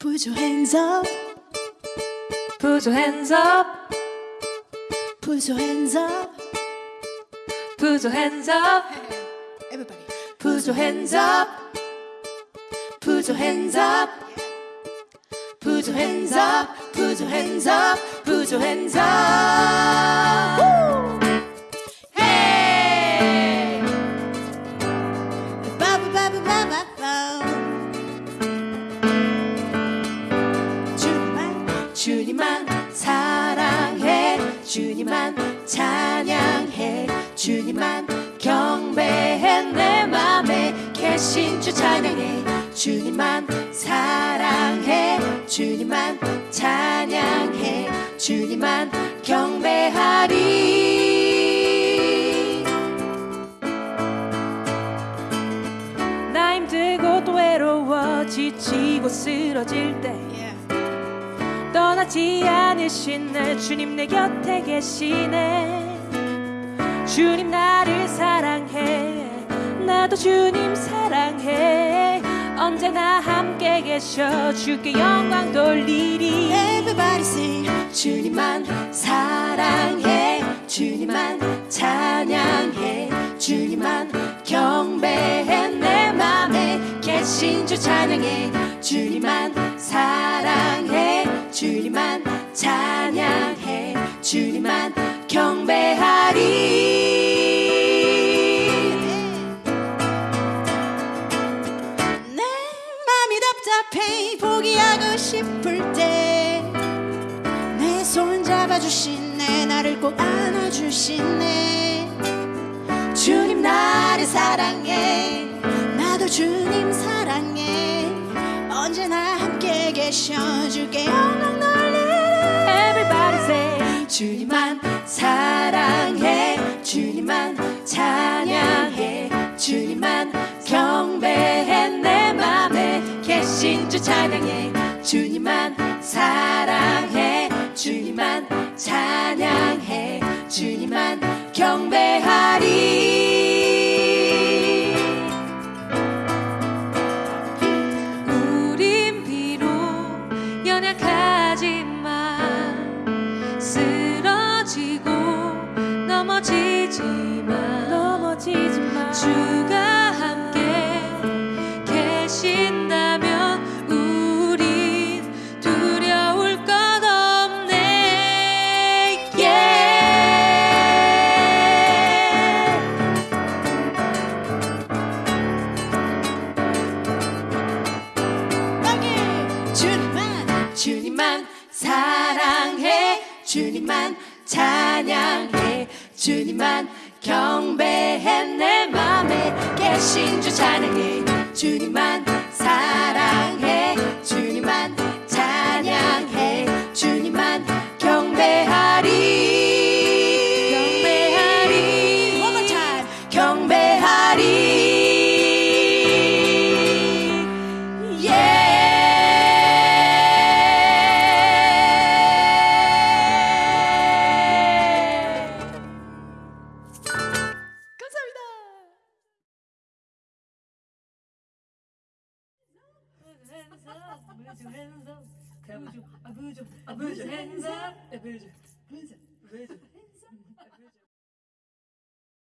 Put your hands up, Put your hands up, put your hands up. put your hands up, Everybody. put your hands up, put your hands up, put your hands up, put your hands up, put your hands up. Hey! Ba ba ba ba ba ba 주님만 찬양해 주님만 경배해 내 맘에 계신 주 찬양해 주님만 사랑해 주님만 찬양해 주님만 경배하리 나 힘들고 또 외로워 지치고 쓰러질 때 yeah. 떠나지 않으신 날 주님 내 곁에 계시네. 주님 나를 사랑해. 나도 주님 사랑해. 언제나 함께 계셔 주께 영광 돌리리. Everybody sing. 주님만 사랑해. 주님만 찬양해. 주님만 경배해. 내 맘에 계신 주 찬양해. 주님만 사랑해 주님만 찬양해 주님만 경배하리. 내 맘이 답답해 포기하고 싶을 때. 내 손 잡아주시네 나를 꼭 안아주시네 계셔 주께 영광 돌리리. Everybody say 주님만 사랑해. 주님만 찬양해. 주님만 경배해. 내 맘에 계신 주 찬양해. 주님만 사랑해. 주님만 찬양해. 주님만 경배하리 연약하지만 쓰러지고 넘어지지만 넘어지지만 주가 주님만 사랑해 주님만 찬양해 주님만 경배해 내 맘에 계신 주 찬양해 주님만 hands up, put your hands up. 보여줘. 아, 보여줘. 아, 보여줘. Hands up. 야, 보여줘. 보여줘. 보여줘.